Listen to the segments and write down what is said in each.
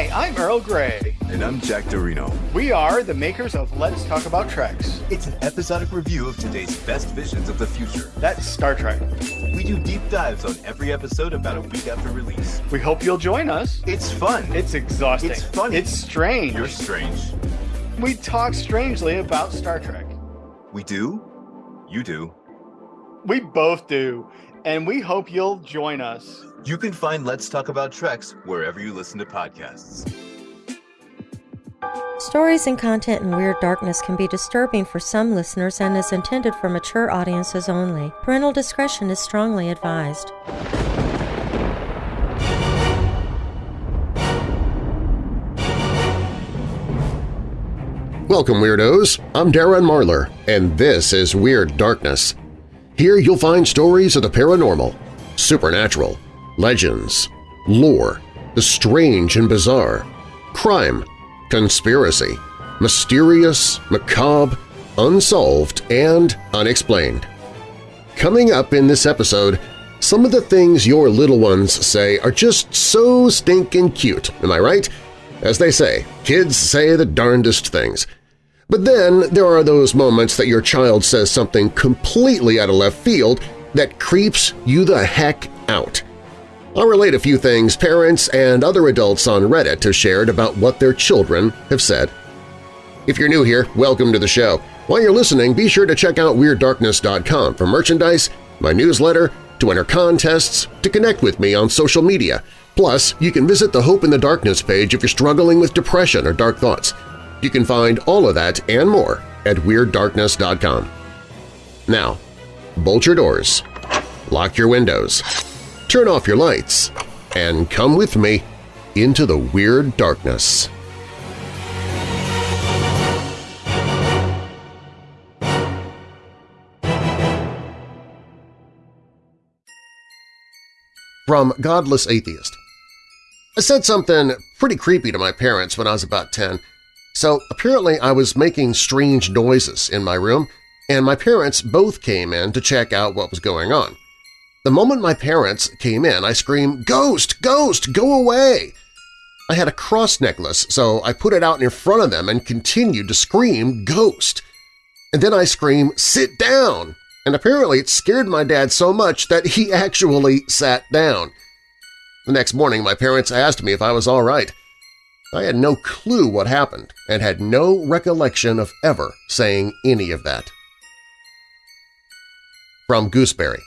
Hi, I'm Earl Grey. And I'm Jack Dorino. We are the makers of Let's Talk About Treks. It's an episodic review of today's best visions of the future. That's Star Trek. We do deep dives on every episode about a week after release. We hope you'll join us. It's fun. It's exhausting. It's funny. It's strange. You're strange. We talk strangely about Star Trek. We do? You do. We both do. And we hope you'll join us. You can find Let's Talk About Treks wherever you listen to podcasts. Stories and content in Weird Darkness can be disturbing for some listeners and is intended for mature audiences only. Parental discretion is strongly advised. Welcome, Weirdos. I'm Darren Marlar, and this is Weird Darkness. Here you'll find stories of the paranormal, supernatural, legends, lore, the strange and bizarre, crime, conspiracy, mysterious, macabre, unsolved, and unexplained. Coming up in this episode, some of the things your little ones say are just so stinking cute, am I right? As they say, kids say the darndest things – but then there are those moments that your child says something completely out of left field that creeps you the heck out. I'll relate a few things parents and other adults on Reddit have shared about what their children have said. If you're new here, welcome to the show. While you're listening, be sure to check out WeirdDarkness.com for merchandise, my newsletter, to enter contests, to connect with me on social media. Plus, you can visit the Hope in the Darkness page if you're struggling with depression or dark thoughts. You can find all of that and more at WeirdDarkness.com. Now, bolt your doors, lock your windows, turn off your lights, and come with me into the Weird Darkness. From Godless Atheist I said something pretty creepy to my parents when I was about 10, so apparently I was making strange noises in my room, and my parents both came in to check out what was going on. The moment my parents came in, I screamed, "Ghost! Ghost! Go away!" I had a cross necklace, so I put it out in front of them and continued to scream, "Ghost!" And then I screamed, "Sit down!" And apparently it scared my dad so much that he actually sat down. The next morning my parents asked me if I was all right. I had no clue what happened and had no recollection of ever saying any of that. From Gooseberry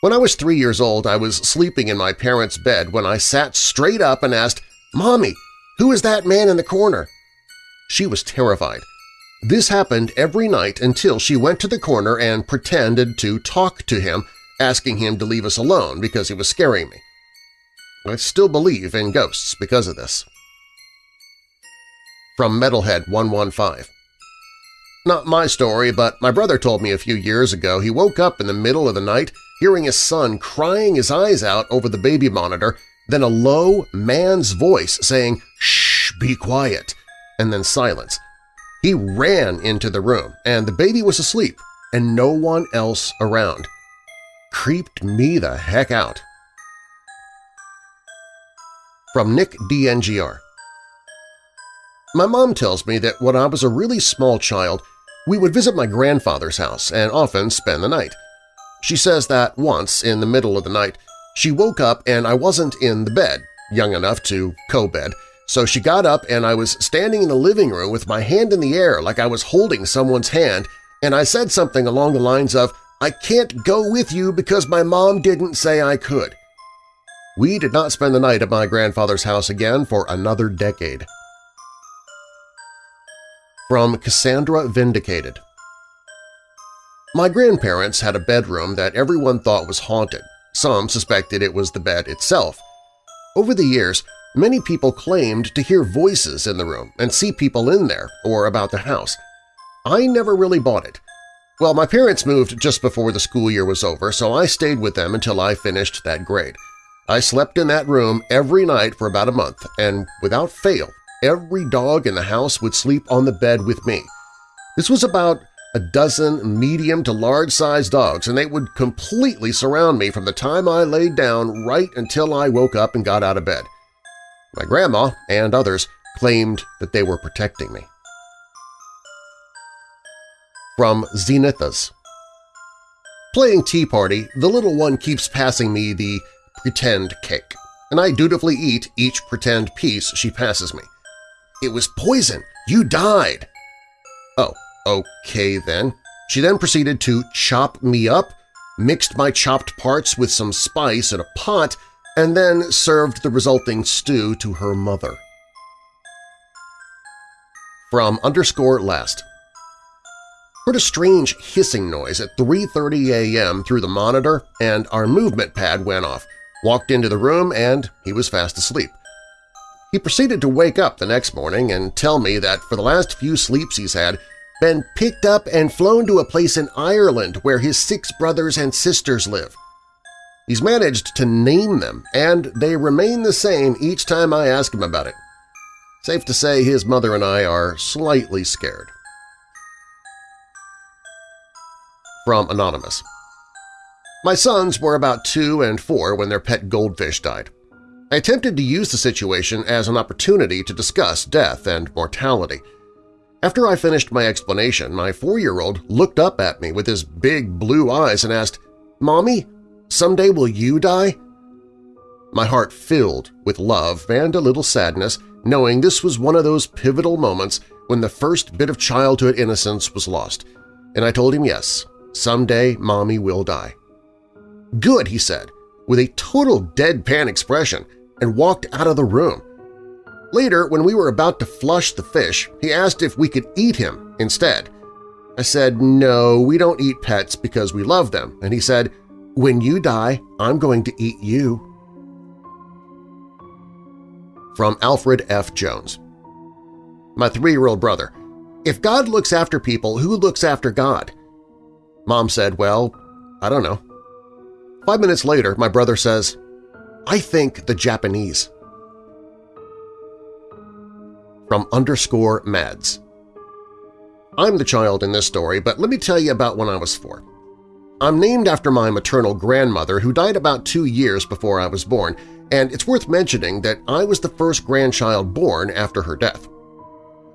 When I was three years old, I was sleeping in my parents' bed when I sat straight up and asked, Mommy, who is that man in the corner? She was terrified. This happened every night until she went to the corner and pretended to talk to him, asking him to leave us alone because he was scaring me. I still believe in ghosts because of this. From Metalhead 115 Not my story, but my brother told me a few years ago he woke up in the middle of the night hearing his son crying his eyes out over the baby monitor, then a low man's voice saying, "Shh, be quiet," and then silence. He ran into the room, and the baby was asleep, and no one else around. Creeped me the heck out. From Nick DNGR My mom tells me that when I was a really small child, we would visit my grandfather's house and often spend the night. She says that once, in the middle of the night, she woke up and I wasn't in the bed, young enough to co-bed, so she got up and I was standing in the living room with my hand in the air like I was holding someone's hand, and I said something along the lines of, I can't go with you because my mom didn't say I could. We did not spend the night at my grandfather's house again for another decade. From Cassandra Vindicated My grandparents had a bedroom that everyone thought was haunted. Some suspected it was the bed itself. Over the years, many people claimed to hear voices in the room and see people in there or about the house. I never really bought it. Well, my parents moved just before the school year was over, so I stayed with them until I finished that grade. I slept in that room every night for about a month, and without fail, every dog in the house would sleep on the bed with me. This was about a dozen medium to large-sized dogs, and they would completely surround me from the time I laid down right until I woke up and got out of bed. My grandma and others claimed that they were protecting me. From Zenithas Playing Tea Party, the little one keeps passing me the pretend cake, and I dutifully eat each pretend piece she passes me. It was poison! You died! Oh, okay then. She then proceeded to chop me up, mixed my chopped parts with some spice in a pot, and then served the resulting stew to her mother. From underscore last Heard a strange hissing noise at 3.30 a.m. through the monitor and our movement pad went off. Walked into the room and he was fast asleep. He proceeded to wake up the next morning and tell me that for the last few sleeps he's had, been picked up and flown to a place in Ireland where his six brothers and sisters live. He's managed to name them, and they remain the same each time I ask him about it. Safe to say his mother and I are slightly scared. From Anonymous My sons were about two and four when their pet goldfish died. I attempted to use the situation as an opportunity to discuss death and mortality. After I finished my explanation, my four-year-old looked up at me with his big blue eyes and asked, Mommy, someday will you die? My heart filled with love and a little sadness, knowing this was one of those pivotal moments when the first bit of childhood innocence was lost, and I told him yes, someday Mommy will die. Good, he said, with a total deadpan expression, and walked out of the room. Later, when we were about to flush the fish, he asked if we could eat him instead. I said, no, we don't eat pets because we love them, and he said, when you die, I'm going to eat you. From Alfred F. Jones My three-year-old brother, if God looks after people, who looks after God? Mom said, well, I don't know. Five minutes later, my brother says, I think the Japanese. From underscore Mads I'm the child in this story, but let me tell you about when I was four. I'm named after my maternal grandmother who died about two years before I was born, and it's worth mentioning that I was the first grandchild born after her death.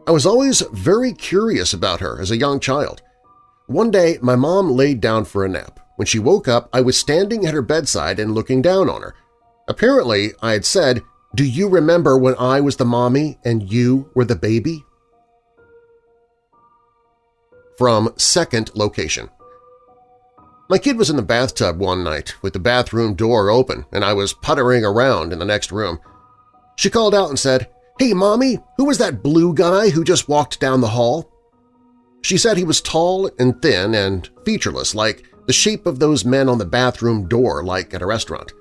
I was always very curious about her as a young child. One day, my mom laid down for a nap. When she woke up, I was standing at her bedside and looking down on her. Apparently, I had said, do you remember when I was the mommy and you were the baby? From second location My kid was in the bathtub one night with the bathroom door open and I was puttering around in the next room. She called out and said, Hey, Mommy, who was that blue guy who just walked down the hall? She said he was tall and thin and featureless, like the shape of those men on the bathroom door like at a restaurant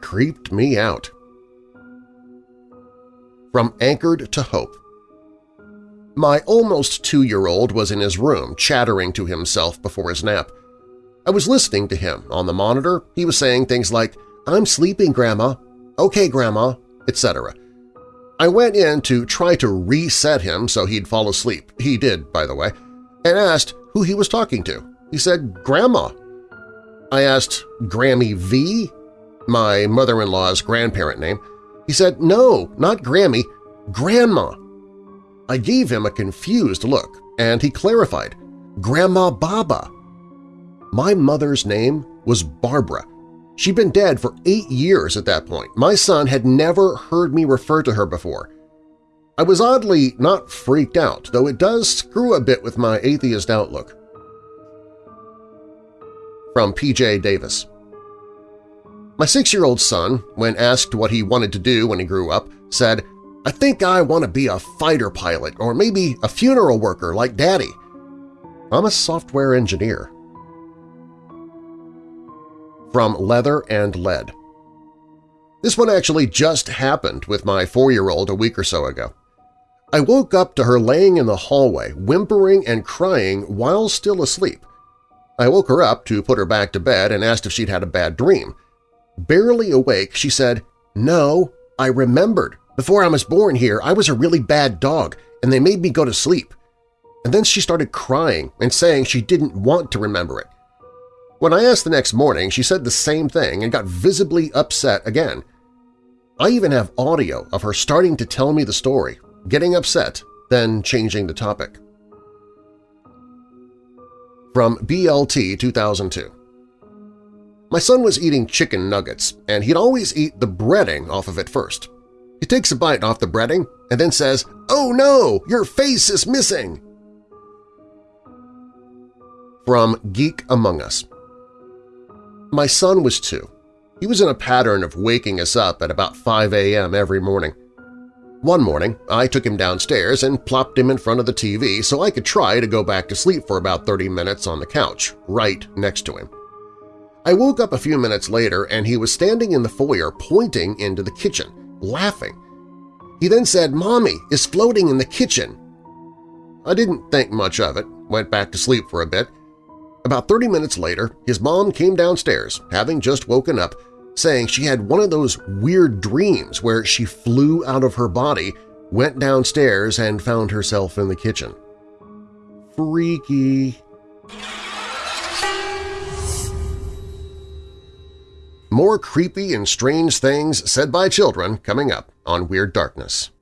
creeped me out. From Anchored to Hope My almost two-year-old was in his room chattering to himself before his nap. I was listening to him on the monitor. He was saying things like, I'm sleeping, Grandma, okay, Grandma, etc. I went in to try to reset him so he'd fall asleep – he did, by the way – and asked who he was talking to. He said, Grandma. I asked, Grammy V? My mother-in-law's grandparent name, he said, no, not Grammy, Grandma. I gave him a confused look, and he clarified, Grandma Baba. My mother's name was Barbara. She'd been dead for eight years at that point. My son had never heard me refer to her before. I was oddly not freaked out, though it does screw a bit with my atheist outlook. From P.J. Davis my six-year-old son, when asked what he wanted to do when he grew up, said, I think I want to be a fighter pilot or maybe a funeral worker like Daddy. I'm a software engineer. From Leather and Lead This one actually just happened with my four-year-old a week or so ago. I woke up to her laying in the hallway, whimpering and crying while still asleep. I woke her up to put her back to bed and asked if she'd had a bad dream – Barely awake, she said, No, I remembered. Before I was born here, I was a really bad dog, and they made me go to sleep. And then she started crying and saying she didn't want to remember it. When I asked the next morning, she said the same thing and got visibly upset again. I even have audio of her starting to tell me the story, getting upset, then changing the topic. From BLT 2002 My son was eating chicken nuggets, and he'd always eat the breading off of it first. He takes a bite off the breading and then says, "'Oh no! Your face is missing!' From Geek Among Us My son was two. He was in a pattern of waking us up at about 5 a.m. every morning. One morning, I took him downstairs and plopped him in front of the TV so I could try to go back to sleep for about 30 minutes on the couch, right next to him. I woke up a few minutes later and he was standing in the foyer pointing into the kitchen, laughing. He then said, Mommy is floating in the kitchen. I didn't think much of it, went back to sleep for a bit. About 30 minutes later, his mom came downstairs, having just woken up, saying she had one of those weird dreams where she flew out of her body, went downstairs, and found herself in the kitchen. Freaky. More creepy and strange things said by children coming up on Weird Darkness.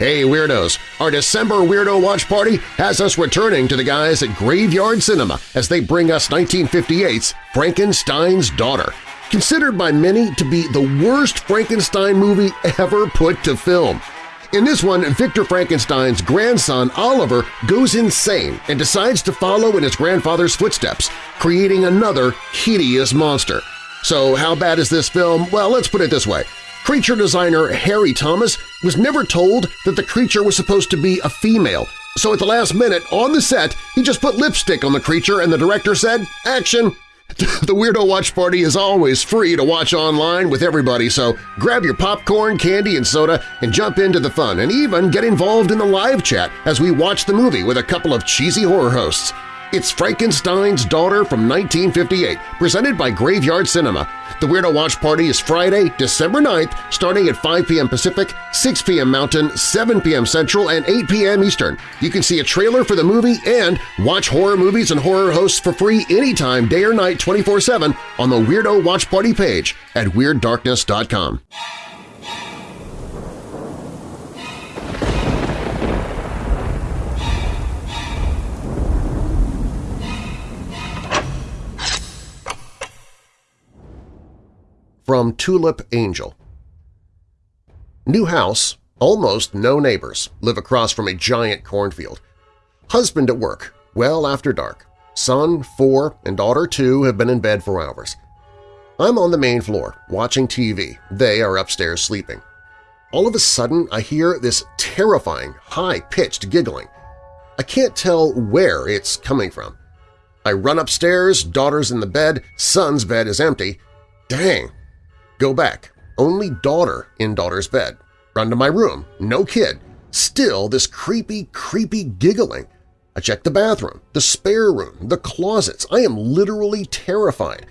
Hey Weirdos! Our December Weirdo Watch Party has us returning to the guys at Graveyard Cinema as they bring us 1958's Frankenstein's Daughter, considered by many to be the worst Frankenstein movie ever put to film. In this one, Victor Frankenstein's grandson Oliver goes insane and decides to follow in his grandfather's footsteps, creating another hideous monster. So how bad is this film? Well, let's put it this way. Creature designer Harry Thomas was never told that the creature was supposed to be a female, so at the last minute, on the set, he just put lipstick on the creature and the director said, action! The Weirdo Watch Party is always free to watch online with everybody, so grab your popcorn, candy, and soda and jump into the fun and even get involved in the live chat as we watch the movie with a couple of cheesy horror hosts. It's Frankenstein's Daughter from 1958, presented by Graveyard Cinema. The Weirdo Watch Party is Friday, December 9th, starting at 5 p.m. Pacific, 6 p.m. Mountain, 7 p.m. Central, and 8 p.m. Eastern. You can see a trailer for the movie and watch horror movies and horror hosts for free anytime, day or night, 24-7 on the Weirdo Watch Party page at WeirdDarkness.com. From Tulip Angel New house, almost no neighbors, live across from a giant cornfield. Husband at work, well after dark. Son, four, and daughter, two, have been in bed for hours. I'm on the main floor, watching TV. They are upstairs sleeping. All of a sudden, I hear this terrifying, high-pitched giggling. I can't tell where it's coming from. I run upstairs, daughter's in the bed, son's bed is empty. Dang, Go back. Only daughter in daughter's bed. Run to my room. No kid. Still this creepy, creepy giggling. I check the bathroom, the spare room, the closets. I am literally terrified.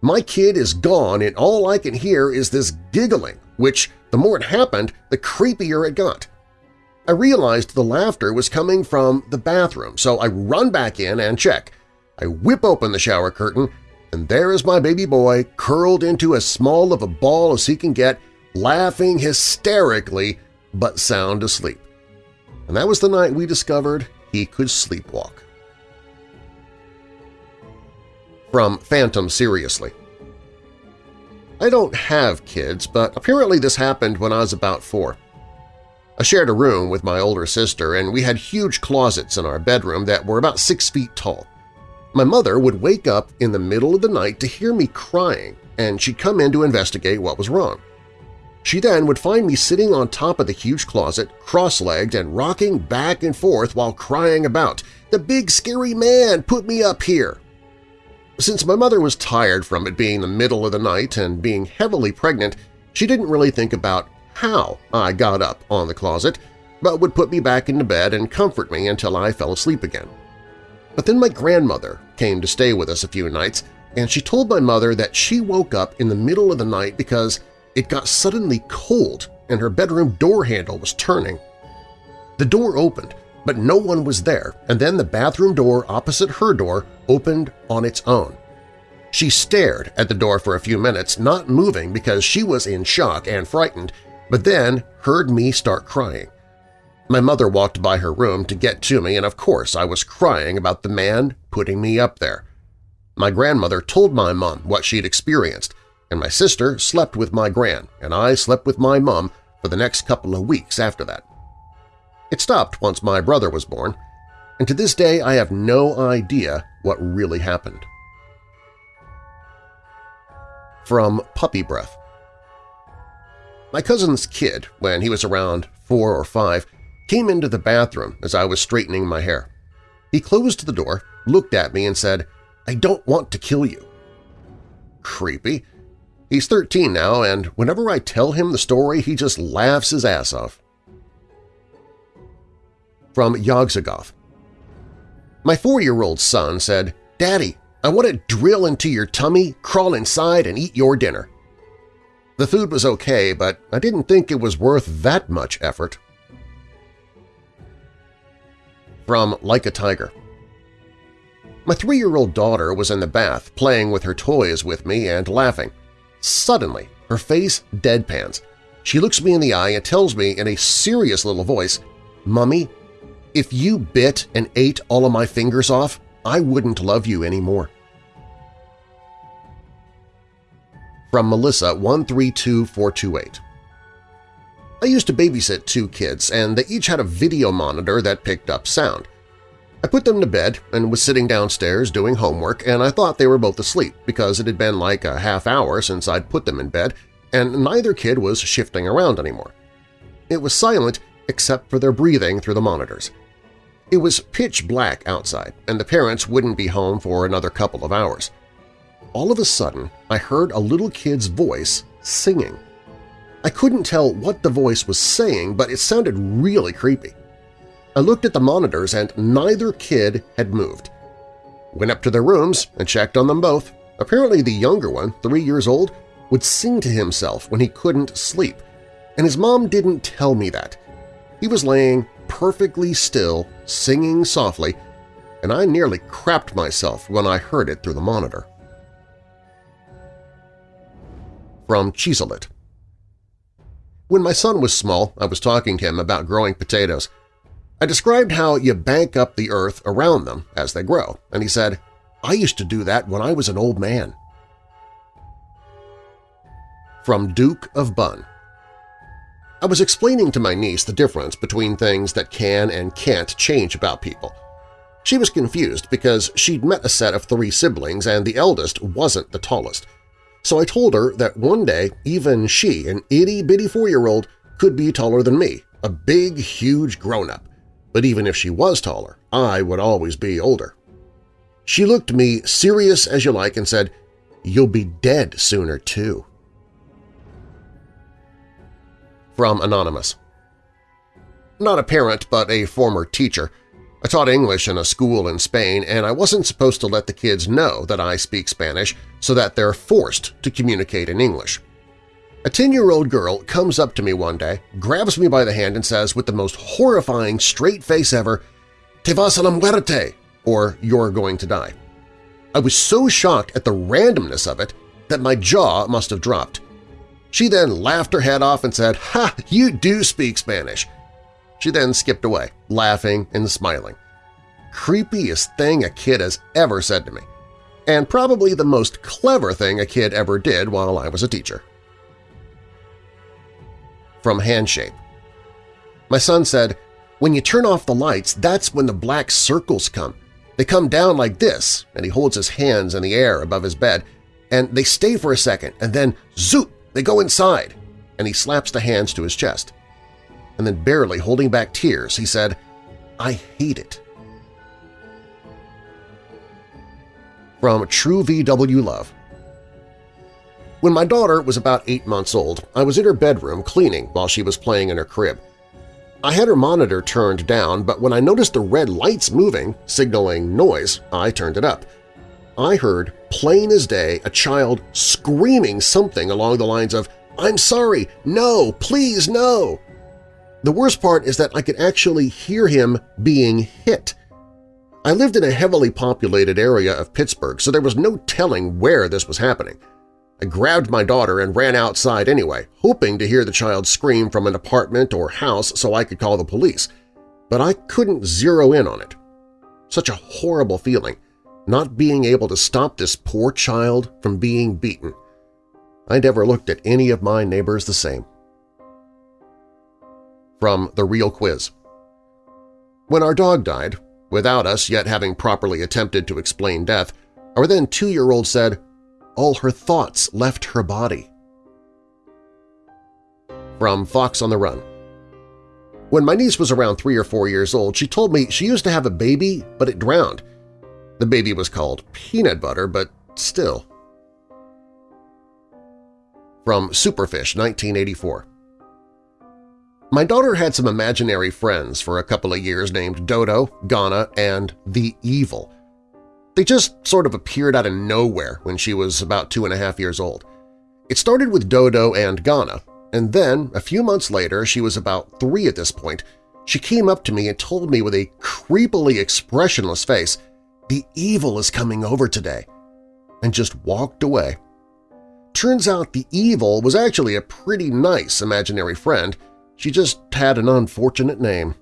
My kid is gone and all I can hear is this giggling, which, the more it happened, the creepier it got. I realized the laughter was coming from the bathroom, so I run back in and check. I whip open the shower curtain and there is my baby boy curled into as small of a ball as he can get, laughing hysterically but sound asleep. And that was the night we discovered he could sleepwalk. From Phantom Seriously I don't have kids, but apparently this happened when I was about four. I shared a room with my older sister, and we had huge closets in our bedroom that were about six feet tall. My mother would wake up in the middle of the night to hear me crying, and she'd come in to investigate what was wrong. She then would find me sitting on top of the huge closet, cross-legged and rocking back and forth while crying about, "The big scary man put me up here!" Since my mother was tired from it being the middle of the night and being heavily pregnant, she didn't really think about how I got up on the closet, but would put me back into bed and comfort me until I fell asleep again. But then my grandmother came to stay with us a few nights, and she told my mother that she woke up in the middle of the night because it got suddenly cold and her bedroom door handle was turning. The door opened, but no one was there, and then the bathroom door opposite her door opened on its own. She stared at the door for a few minutes, not moving because she was in shock and frightened, but then heard me start crying. My mother walked by her room to get to me, and of course I was crying about the man putting me up there. My grandmother told my mom what she'd experienced, and my sister slept with my gran, and I slept with my mom for the next couple of weeks after that. It stopped once my brother was born, and to this day I have no idea what really happened. From Puppy Breath My cousin's kid, when he was around four or five, came into the bathroom as I was straightening my hair. He closed the door, looked at me, and said, I don't want to kill you. Creepy. He's 13 now, and whenever I tell him the story, he just laughs his ass off. From Yogzagoth My four-year-old son said, Daddy, I want to drill into your tummy, crawl inside, and eat your dinner. The food was okay, but I didn't think it was worth that much effort. From Like a Tiger My three-year-old daughter was in the bath playing with her toys with me and laughing. Suddenly, her face deadpans. She looks me in the eye and tells me in a serious little voice, Mummy, if you bit and ate all of my fingers off, I wouldn't love you anymore. From Melissa 132428 I used to babysit two kids, and they each had a video monitor that picked up sound. I put them to bed and was sitting downstairs doing homework, and I thought they were both asleep because it had been like a half hour since I'd put them in bed, and neither kid was shifting around anymore. It was silent except for their breathing through the monitors. It was pitch black outside, and the parents wouldn't be home for another couple of hours. All of a sudden, I heard a little kid's voice singing. I couldn't tell what the voice was saying, but it sounded really creepy. I looked at the monitors and neither kid had moved. Went up to their rooms and checked on them both. Apparently the younger one, three years old, would sing to himself when he couldn't sleep, and his mom didn't tell me that. He was laying perfectly still, singing softly, and I nearly crapped myself when I heard it through the monitor. From Cheeselit when my son was small, I was talking to him about growing potatoes. I described how you bank up the earth around them as they grow, and he said, I used to do that when I was an old man. From Duke of Bun I was explaining to my niece the difference between things that can and can't change about people. She was confused because she'd met a set of three siblings and the eldest wasn't the tallest – so I told her that one day even she, an itty-bitty four-year-old, could be taller than me, a big, huge grown-up. But even if she was taller, I would always be older. She looked me serious as you like and said, You'll be dead sooner, too. From Anonymous Not a parent, but a former teacher. I taught English in a school in Spain, and I wasn't supposed to let the kids know that I speak Spanish so that they're forced to communicate in English. A 10-year-old girl comes up to me one day, grabs me by the hand and says with the most horrifying straight face ever, Te vas a la muerte, or you're going to die. I was so shocked at the randomness of it that my jaw must have dropped. She then laughed her head off and said, Ha! You do speak Spanish! She then skipped away, laughing and smiling. Creepiest thing a kid has ever said to me, and probably the most clever thing a kid ever did while I was a teacher. From Handshape My son said, when you turn off the lights, that's when the black circles come. They come down like this, and he holds his hands in the air above his bed, and they stay for a second, and then zoop, they go inside, and he slaps the hands to his chest and then barely holding back tears, he said, I hate it. From True VW Love When my daughter was about eight months old, I was in her bedroom cleaning while she was playing in her crib. I had her monitor turned down, but when I noticed the red lights moving, signaling noise, I turned it up. I heard, plain as day, a child screaming something along the lines of, I'm sorry! No! Please, no! The worst part is that I could actually hear him being hit. I lived in a heavily populated area of Pittsburgh, so there was no telling where this was happening. I grabbed my daughter and ran outside anyway, hoping to hear the child scream from an apartment or house so I could call the police, but I couldn't zero in on it. Such a horrible feeling, not being able to stop this poor child from being beaten. I never looked at any of my neighbors the same. From The Real Quiz When our dog died, without us yet having properly attempted to explain death, our then two-year-old said, all her thoughts left her body. From Fox on the Run When my niece was around three or four years old, she told me she used to have a baby, but it drowned. The baby was called Peanut Butter, but still. From Superfish, 1984 my daughter had some imaginary friends for a couple of years named Dodo, Ghana, and The Evil. They just sort of appeared out of nowhere when she was about two and a half years old. It started with Dodo and Ghana, and then, a few months later, she was about three at this point, she came up to me and told me with a creepily expressionless face, the evil is coming over today, and just walked away. Turns out the evil was actually a pretty nice imaginary friend, she just had an unfortunate name.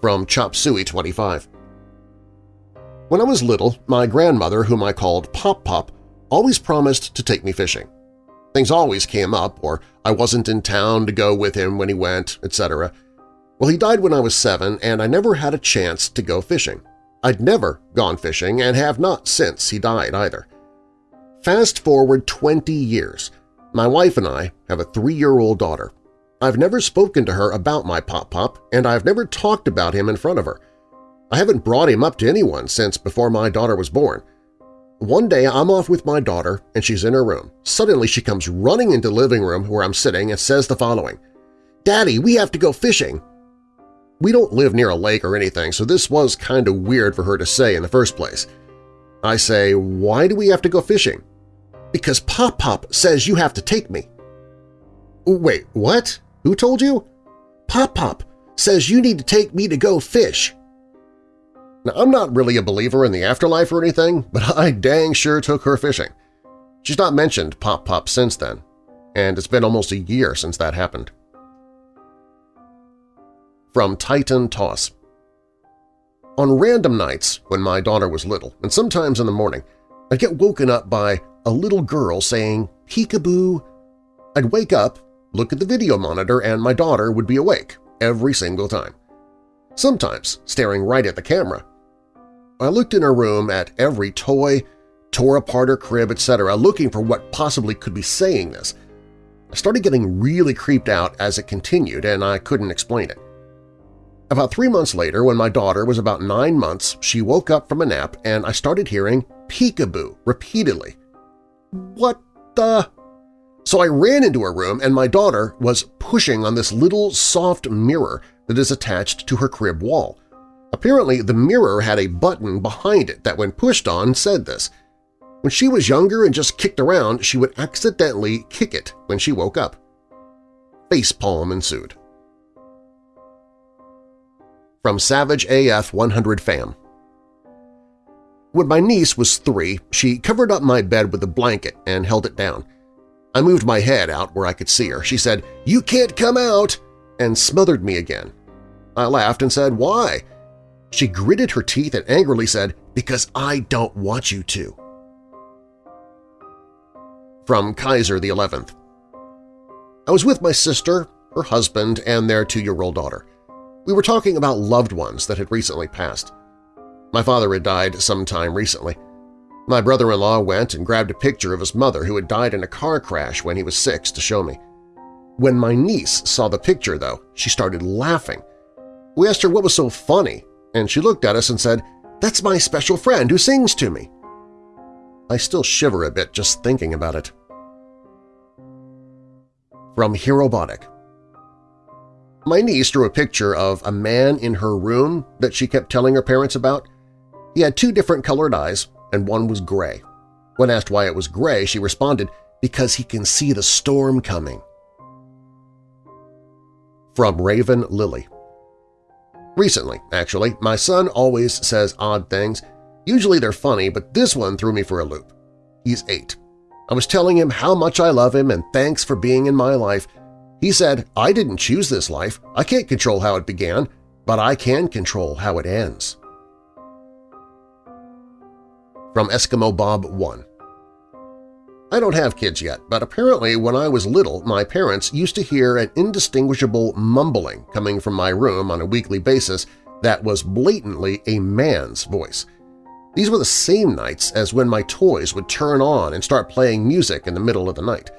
From Chop Suey 25 When I was little, my grandmother, whom I called Pop Pop, always promised to take me fishing. Things always came up, or I wasn't in town to go with him when he went, etc. Well, he died when I was seven, and I never had a chance to go fishing. I'd never gone fishing and have not since he died either. Fast forward 20 years, my wife and I have a three-year-old daughter. I've never spoken to her about my Pop-Pop, and I've never talked about him in front of her. I haven't brought him up to anyone since before my daughter was born. One day I'm off with my daughter and she's in her room. Suddenly she comes running into the living room where I'm sitting and says the following, Daddy, we have to go fishing. We don't live near a lake or anything, so this was kind of weird for her to say in the first place. I say, why do we have to go fishing? Because Pop-Pop says you have to take me. Wait, what? Who told you? Pop-Pop says you need to take me to go fish. Now, I'm not really a believer in the afterlife or anything, but I dang sure took her fishing. She's not mentioned Pop-Pop since then, and it's been almost a year since that happened. From Titan Toss On random nights when my daughter was little, and sometimes in the morning, I'd get woken up by a little girl saying, peekaboo. I'd wake up, look at the video monitor, and my daughter would be awake every single time. Sometimes staring right at the camera. I looked in her room at every toy, tore apart her crib, etc., looking for what possibly could be saying this. I started getting really creeped out as it continued, and I couldn't explain it. About three months later, when my daughter was about nine months, she woke up from a nap and I started hearing peekaboo repeatedly. What the… So I ran into her room and my daughter was pushing on this little soft mirror that is attached to her crib wall. Apparently, the mirror had a button behind it that when pushed on said this. When she was younger and just kicked around, she would accidentally kick it when she woke up. Facepalm ensued. From Savage AF 100 Fam when my niece was three, she covered up my bed with a blanket and held it down. I moved my head out where I could see her. She said, "'You can't come out!' and smothered me again. I laughed and said, "'Why?' She gritted her teeth and angrily said, "'Because I don't want you to.'" From Kaiser the 11th I was with my sister, her husband, and their two-year-old daughter. We were talking about loved ones that had recently passed. My father had died some time recently. My brother-in-law went and grabbed a picture of his mother who had died in a car crash when he was six to show me. When my niece saw the picture, though, she started laughing. We asked her what was so funny, and she looked at us and said, "'That's my special friend who sings to me.' I still shiver a bit just thinking about it. From Herobotic My niece drew a picture of a man in her room that she kept telling her parents about. He had two different colored eyes, and one was gray. When asked why it was gray, she responded, because he can see the storm coming. From Raven Lily Recently, actually, my son always says odd things. Usually they're funny, but this one threw me for a loop. He's eight. I was telling him how much I love him and thanks for being in my life. He said, I didn't choose this life. I can't control how it began, but I can control how it ends. From Eskimo Bob 1 I don't have kids yet, but apparently when I was little my parents used to hear an indistinguishable mumbling coming from my room on a weekly basis that was blatantly a man's voice. These were the same nights as when my toys would turn on and start playing music in the middle of the night.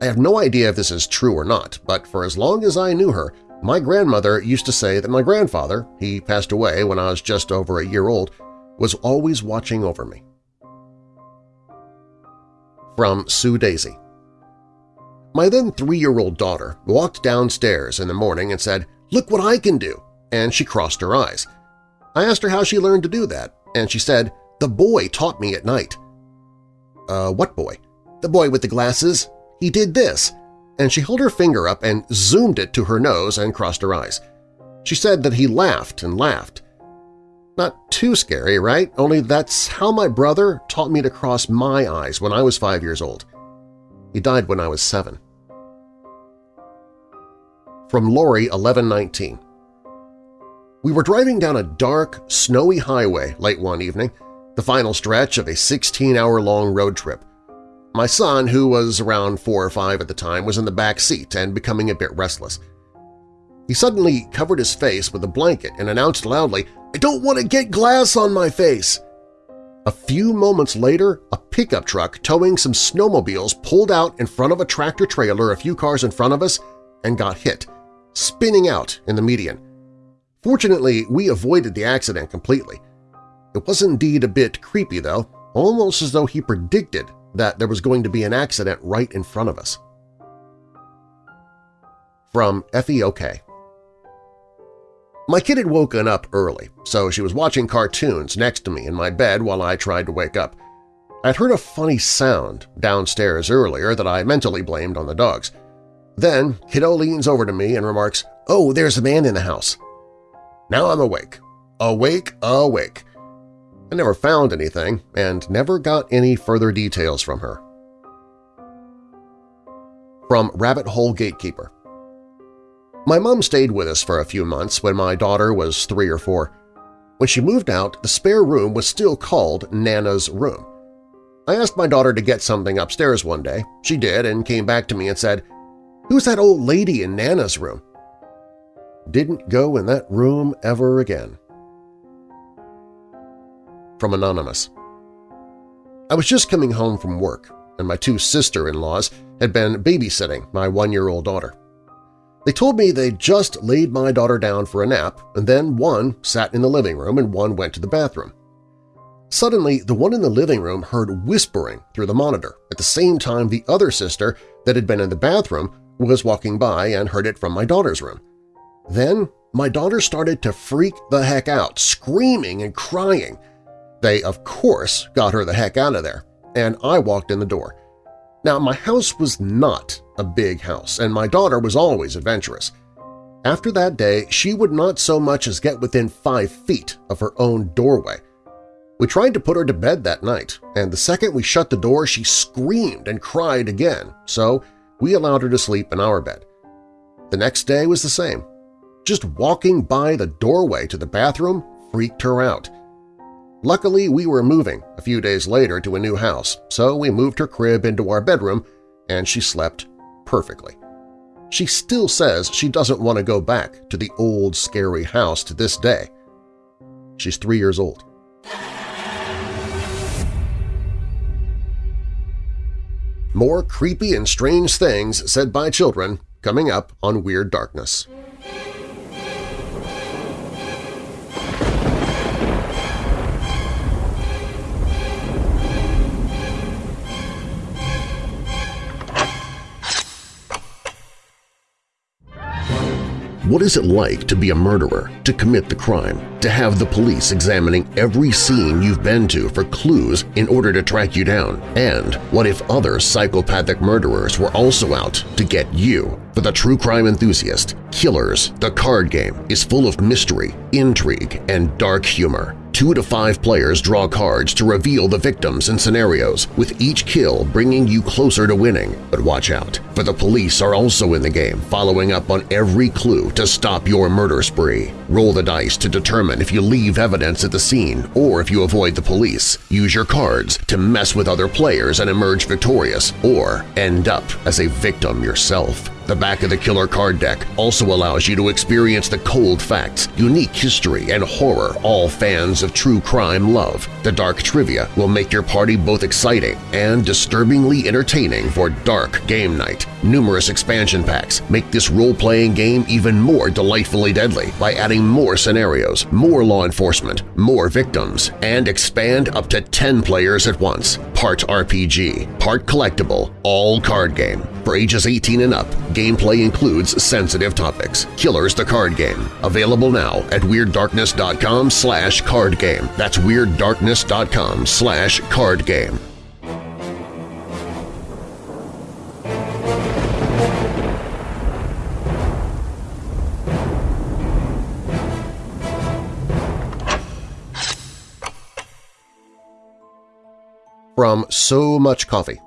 I have no idea if this is true or not, but for as long as I knew her, my grandmother used to say that my grandfather, he passed away when I was just over a year old, was always watching over me. From Sue Daisy My then three-year-old daughter walked downstairs in the morning and said, "'Look what I can do!' and she crossed her eyes. I asked her how she learned to do that, and she said, "'The boy taught me at night.' Uh, what boy? The boy with the glasses. He did this." And she held her finger up and zoomed it to her nose and crossed her eyes. She said that he laughed and laughed. Not too scary, right? Only that's how my brother taught me to cross my eyes when I was five years old. He died when I was seven. From Lori 1119 We were driving down a dark, snowy highway late one evening, the final stretch of a 16-hour-long road trip. My son, who was around four or five at the time, was in the back seat and becoming a bit restless. He suddenly covered his face with a blanket and announced loudly, I don't want to get glass on my face! A few moments later, a pickup truck towing some snowmobiles pulled out in front of a tractor-trailer a few cars in front of us and got hit, spinning out in the median. Fortunately, we avoided the accident completely. It was indeed a bit creepy, though, almost as though he predicted that there was going to be an accident right in front of us. From Effie OK. My kid had woken up early, so she was watching cartoons next to me in my bed while I tried to wake up. I'd heard a funny sound downstairs earlier that I mentally blamed on the dogs. Then Kiddo leans over to me and remarks, Oh, there's a man in the house. Now I'm awake. Awake, awake. I never found anything and never got any further details from her. From Rabbit Hole Gatekeeper my mom stayed with us for a few months when my daughter was three or four. When she moved out, the spare room was still called Nana's room. I asked my daughter to get something upstairs one day. She did and came back to me and said, Who's that old lady in Nana's room? Didn't go in that room ever again. From Anonymous I was just coming home from work, and my two sister-in-laws had been babysitting my one-year-old daughter. They told me they'd just laid my daughter down for a nap, and then one sat in the living room and one went to the bathroom. Suddenly, the one in the living room heard whispering through the monitor at the same time the other sister that had been in the bathroom was walking by and heard it from my daughter's room. Then my daughter started to freak the heck out, screaming and crying. They, of course, got her the heck out of there, and I walked in the door. Now, my house was not a big house, and my daughter was always adventurous. After that day, she would not so much as get within five feet of her own doorway. We tried to put her to bed that night, and the second we shut the door she screamed and cried again, so we allowed her to sleep in our bed. The next day was the same. Just walking by the doorway to the bathroom freaked her out. Luckily, we were moving a few days later to a new house, so we moved her crib into our bedroom and she slept perfectly. She still says she doesn't want to go back to the old scary house to this day. She's three years old. More creepy and strange things said by children coming up on Weird Darkness. What is it like to be a murderer, to commit the crime, to have the police examining every scene you've been to for clues in order to track you down? And what if other psychopathic murderers were also out to get you? For the true crime enthusiast, Killers, the card game, is full of mystery, intrigue, and dark humor. Two to five players draw cards to reveal the victims and scenarios, with each kill bringing you closer to winning. But watch out, for the police are also in the game, following up on every clue to stop your murder spree. Roll the dice to determine if you leave evidence at the scene or if you avoid the police. Use your cards to mess with other players and emerge victorious, or end up as a victim yourself. The back of the killer card deck also allows you to experience the cold facts, unique history, and horror all fans of true crime love. The dark trivia will make your party both exciting and disturbingly entertaining for dark game night. Numerous expansion packs make this role-playing game even more delightfully deadly by adding more scenarios, more law enforcement, more victims, and expand up to 10 players at once. Part RPG, part collectible, all card game. For ages 18 and up, gameplay includes sensitive topics. Killers the Card Game. Available now at WeirdDarkness.com slash card game. That's WeirdDarkness.com slash card game. From So Much Coffee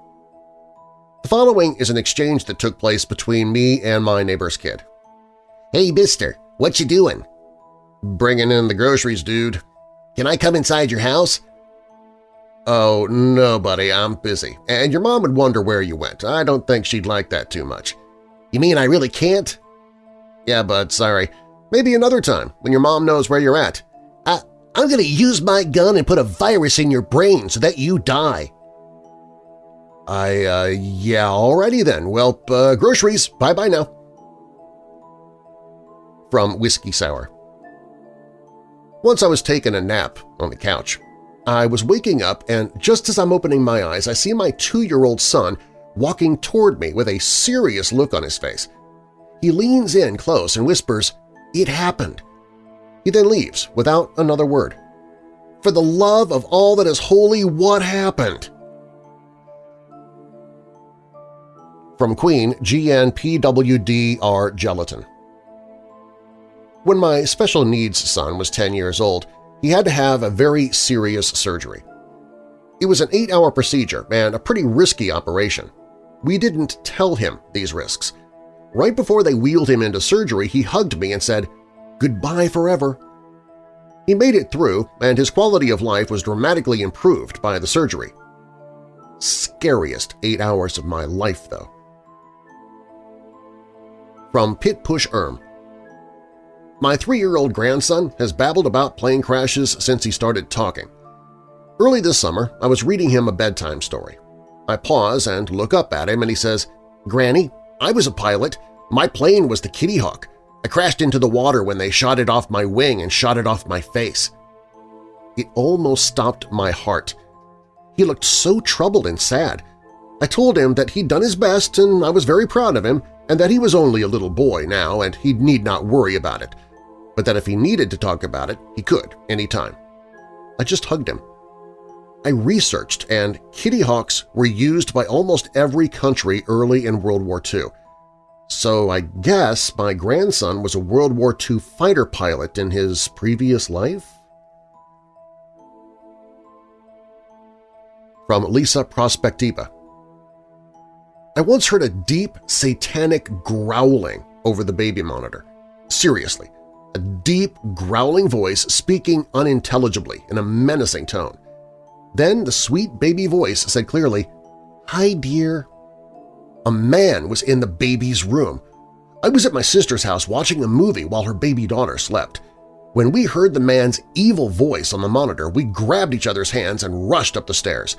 The following is an exchange that took place between me and my neighbor's kid. Hey, mister, what you doing? Bringing in the groceries, dude. Can I come inside your house? Oh, no, buddy, I'm busy. And your mom would wonder where you went. I don't think she'd like that too much. You mean I really can't? Yeah, bud, sorry. Maybe another time, when your mom knows where you're at. I, I'm gonna use my gun and put a virus in your brain so that you die. I, uh, yeah, alrighty then. Well, uh, groceries. Bye-bye now. From Whiskey Sour Once I was taking a nap on the couch. I was waking up and just as I'm opening my eyes, I see my two-year-old son walking toward me with a serious look on his face. He leans in close and whispers, "'It happened!' He then leaves without another word. For the love of all that is holy, what happened? From Queen GNPWDR Gelatin When my special needs son was 10 years old, he had to have a very serious surgery. It was an eight-hour procedure and a pretty risky operation. We didn't tell him these risks. Right before they wheeled him into surgery, he hugged me and said, goodbye forever. He made it through, and his quality of life was dramatically improved by the surgery. Scariest eight hours of my life, though. From Pit Push Erm My three-year-old grandson has babbled about plane crashes since he started talking. Early this summer, I was reading him a bedtime story. I pause and look up at him and he says, Granny, I was a pilot. My plane was the Kitty Hawk. I crashed into the water when they shot it off my wing and shot it off my face. It almost stopped my heart. He looked so troubled and sad. I told him that he'd done his best and I was very proud of him and that he was only a little boy now and he need not worry about it, but that if he needed to talk about it, he could, any time. I just hugged him. I researched, and Kitty Hawks were used by almost every country early in World War II. So I guess my grandson was a World War II fighter pilot in his previous life? From Lisa Prospectiva I once heard a deep, satanic growling over the baby monitor. Seriously, a deep, growling voice speaking unintelligibly in a menacing tone. Then the sweet baby voice said clearly, Hi, dear, a man was in the baby's room. I was at my sister's house watching a movie while her baby daughter slept. When we heard the man's evil voice on the monitor, we grabbed each other's hands and rushed up the stairs,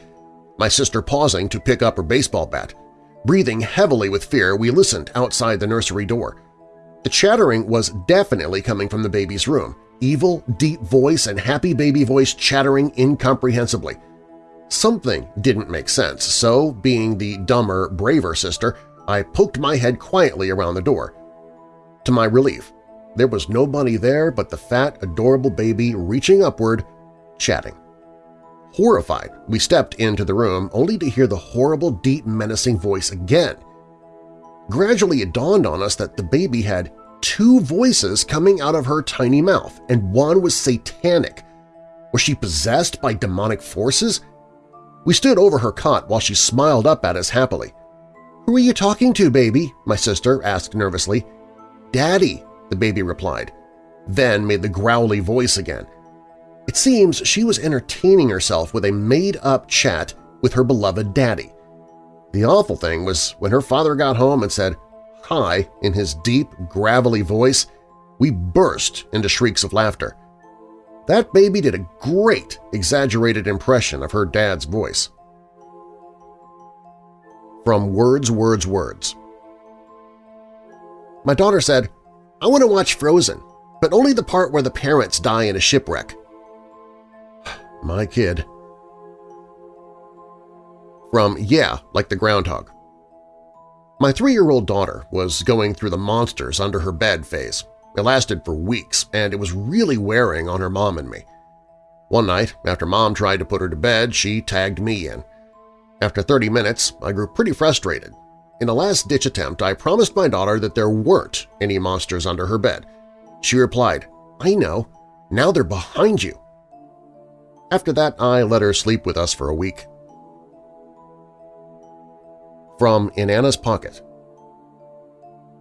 my sister pausing to pick up her baseball bat. Breathing heavily with fear, we listened outside the nursery door. The chattering was definitely coming from the baby's room, evil, deep voice and happy baby voice chattering incomprehensibly. Something didn't make sense, so, being the dumber, braver sister, I poked my head quietly around the door. To my relief, there was nobody there but the fat, adorable baby reaching upward, chatting. Horrified, we stepped into the room only to hear the horrible, deep, menacing voice again. Gradually it dawned on us that the baby had two voices coming out of her tiny mouth, and one was satanic. Was she possessed by demonic forces? We stood over her cot while she smiled up at us happily. "'Who are you talking to, baby?' my sister asked nervously. "'Daddy,' the baby replied, then made the growly voice again. It seems she was entertaining herself with a made-up chat with her beloved daddy. The awful thing was when her father got home and said, hi, in his deep, gravelly voice, we burst into shrieks of laughter. That baby did a great, exaggerated impression of her dad's voice. From Words, Words, Words My daughter said, I want to watch Frozen, but only the part where the parents die in a shipwreck. My kid. From Yeah, Like the Groundhog My three-year-old daughter was going through the monsters under her bed phase. It lasted for weeks, and it was really wearing on her mom and me. One night, after Mom tried to put her to bed, she tagged me in. After 30 minutes, I grew pretty frustrated in a last-ditch attempt, I promised my daughter that there weren't any monsters under her bed. She replied, I know. Now they're behind you. After that, I let her sleep with us for a week. From In Anna's Pocket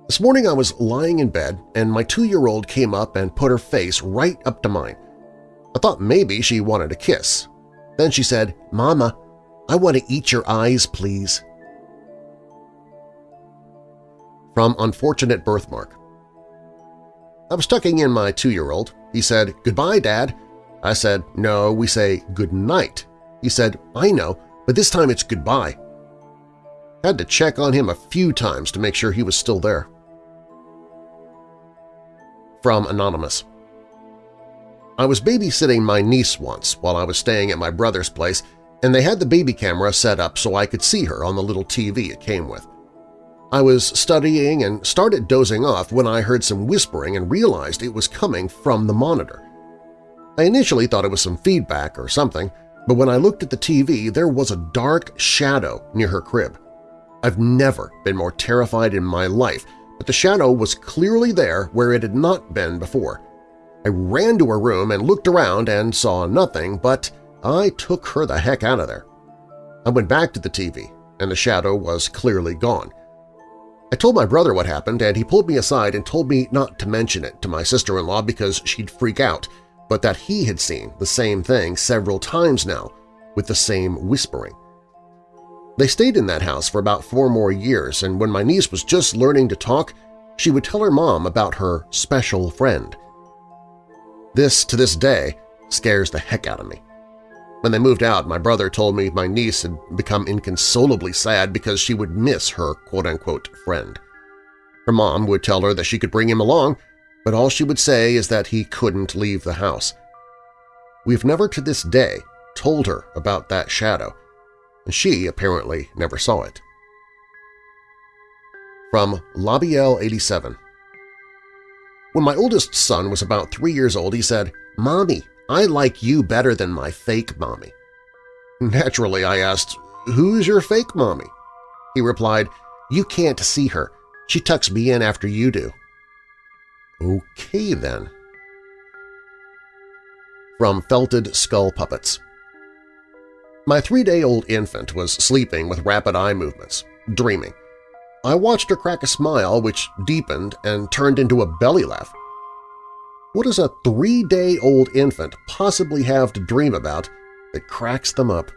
This morning I was lying in bed and my two-year-old came up and put her face right up to mine. I thought maybe she wanted a kiss. Then she said, Mama, I want to eat your eyes, please. From Unfortunate Birthmark I was tucking in my two-year-old. He said, "'Goodbye, Dad.' I said, "'No, we say good night.' He said, "'I know, but this time it's goodbye.' Had to check on him a few times to make sure he was still there. From Anonymous I was babysitting my niece once while I was staying at my brother's place, and they had the baby camera set up so I could see her on the little TV it came with. I was studying and started dozing off when I heard some whispering and realized it was coming from the monitor. I initially thought it was some feedback or something, but when I looked at the TV there was a dark shadow near her crib. I've never been more terrified in my life, but the shadow was clearly there where it had not been before. I ran to her room and looked around and saw nothing, but I took her the heck out of there. I went back to the TV, and the shadow was clearly gone. I told my brother what happened, and he pulled me aside and told me not to mention it to my sister-in-law because she'd freak out, but that he had seen the same thing several times now, with the same whispering. They stayed in that house for about four more years, and when my niece was just learning to talk, she would tell her mom about her special friend. This, to this day, scares the heck out of me. When they moved out, my brother told me my niece had become inconsolably sad because she would miss her quote-unquote friend. Her mom would tell her that she could bring him along, but all she would say is that he couldn't leave the house. We've never to this day told her about that shadow, and she apparently never saw it. From Labiel 87 When my oldest son was about three years old, he said, Mommy, I like you better than my fake mommy. Naturally, I asked, Who's your fake mommy? He replied, You can't see her. She tucks me in after you do. Okay, then. From Felted Skull Puppets My three-day-old infant was sleeping with rapid eye movements, dreaming. I watched her crack a smile which deepened and turned into a belly laugh. What does a three-day-old infant possibly have to dream about that cracks them up?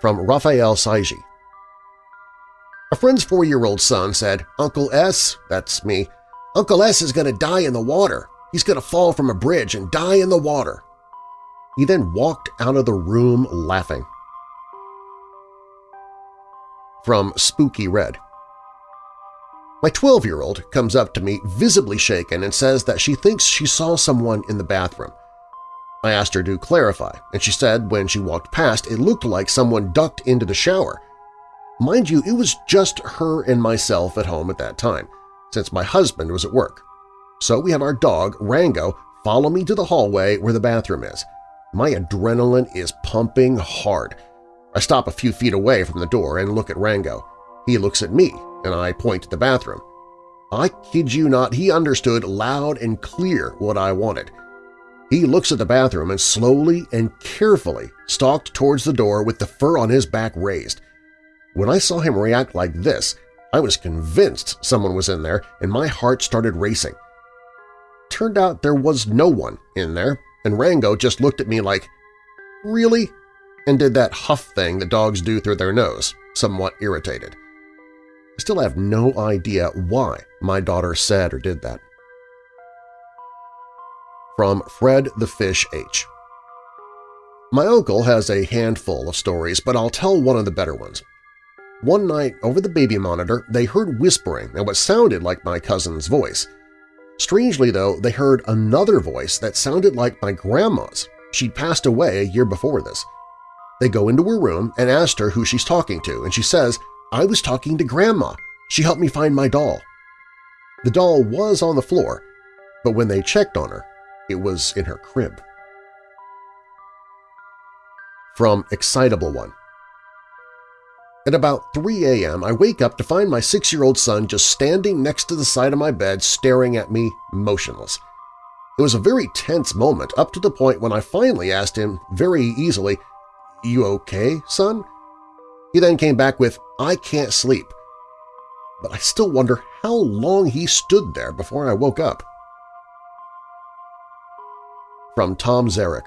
From Raphael Saiji A friend's four-year-old son said, Uncle S, that's me, Uncle S is going to die in the water. He's going to fall from a bridge and die in the water. He then walked out of the room laughing. From Spooky Red my 12-year-old comes up to me visibly shaken and says that she thinks she saw someone in the bathroom. I asked her to clarify, and she said when she walked past it looked like someone ducked into the shower. Mind you, it was just her and myself at home at that time. since my husband was at work. So we have our dog, Rango, follow me to the hallway where the bathroom is. My adrenaline is pumping hard. I stop a few feet away from the door and look at Rango. He looks at me, and I point to the bathroom. I kid you not, he understood loud and clear what I wanted. He looks at the bathroom and slowly and carefully stalked towards the door with the fur on his back raised. When I saw him react like this, I was convinced someone was in there and my heart started racing. Turned out there was no one in there, and Rango just looked at me like, Really? and did that huff thing that dogs do through their nose, somewhat irritated. I still have no idea why my daughter said or did that. From Fred the Fish H. My uncle has a handful of stories, but I'll tell one of the better ones. One night, over the baby monitor, they heard whispering and what sounded like my cousin's voice. Strangely, though, they heard another voice that sounded like my grandma's. She'd passed away a year before this. They go into her room and asked her who she's talking to, and she says, I was talking to Grandma. She helped me find my doll. The doll was on the floor, but when they checked on her, it was in her crib. From Excitable One At about 3 a.m., I wake up to find my six-year-old son just standing next to the side of my bed staring at me motionless. It was a very tense moment up to the point when I finally asked him very easily, you okay, son? He then came back with, I can't sleep. But I still wonder how long he stood there before I woke up. From Tom Zarek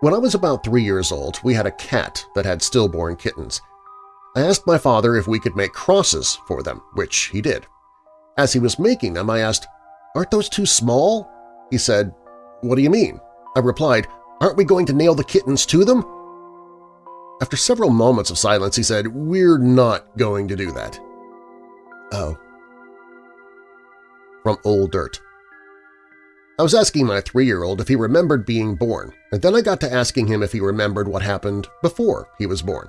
When I was about three years old, we had a cat that had stillborn kittens. I asked my father if we could make crosses for them, which he did. As he was making them, I asked, aren't those too small? He said, what do you mean? I replied, Aren't we going to nail the kittens to them? After several moments of silence, he said, We're not going to do that. Oh. From Old Dirt I was asking my three-year-old if he remembered being born, and then I got to asking him if he remembered what happened before he was born.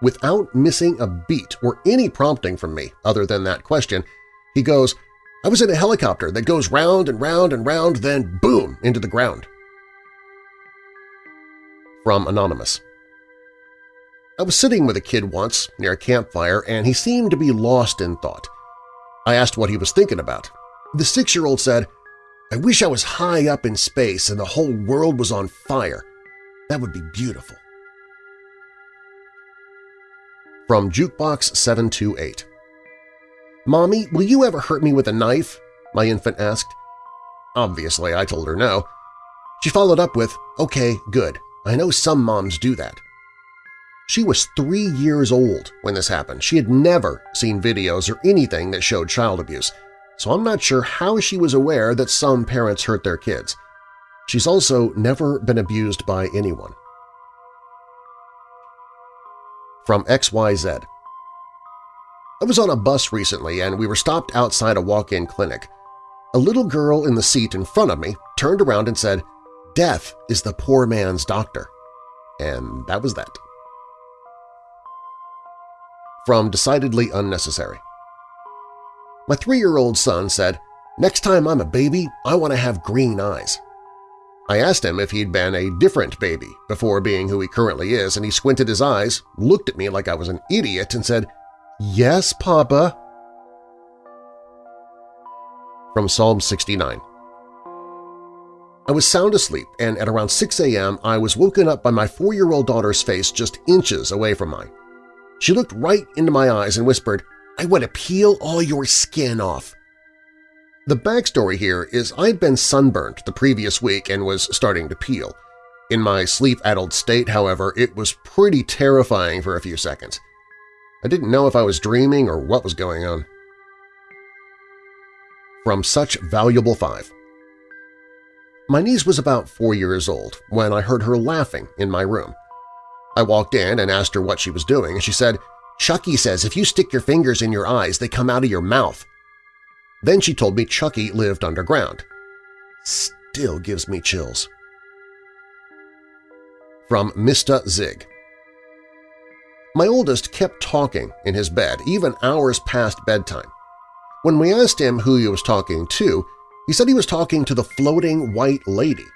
Without missing a beat or any prompting from me other than that question, he goes, I was in a helicopter that goes round and round and round, then boom, into the ground. From Anonymous I was sitting with a kid once near a campfire and he seemed to be lost in thought. I asked what he was thinking about. The six-year-old said, I wish I was high up in space and the whole world was on fire. That would be beautiful. From Jukebox 728 Mommy, will you ever hurt me with a knife? My infant asked. Obviously, I told her no. She followed up with, okay, good. I know some moms do that. She was three years old when this happened. She had never seen videos or anything that showed child abuse, so I'm not sure how she was aware that some parents hurt their kids. She's also never been abused by anyone. From XYZ I was on a bus recently and we were stopped outside a walk-in clinic. A little girl in the seat in front of me turned around and said, Death is the poor man's doctor. And that was that. From Decidedly Unnecessary My three-year-old son said, Next time I'm a baby, I want to have green eyes. I asked him if he'd been a different baby before being who he currently is, and he squinted his eyes, looked at me like I was an idiot, and said, Yes, Papa. From Psalm 69 I was sound asleep, and at around 6 a.m. I was woken up by my four-year-old daughter's face just inches away from mine. She looked right into my eyes and whispered, I want to peel all your skin off. The backstory here is I'd been sunburned the previous week and was starting to peel. In my sleep-addled state, however, it was pretty terrifying for a few seconds. I didn't know if I was dreaming or what was going on. From Such Valuable Five my niece was about four years old when I heard her laughing in my room. I walked in and asked her what she was doing, and she said, Chucky says if you stick your fingers in your eyes, they come out of your mouth. Then she told me Chucky lived underground. Still gives me chills. From Mista Zig My oldest kept talking in his bed, even hours past bedtime. When we asked him who he was talking to, he said he was talking to the floating white lady.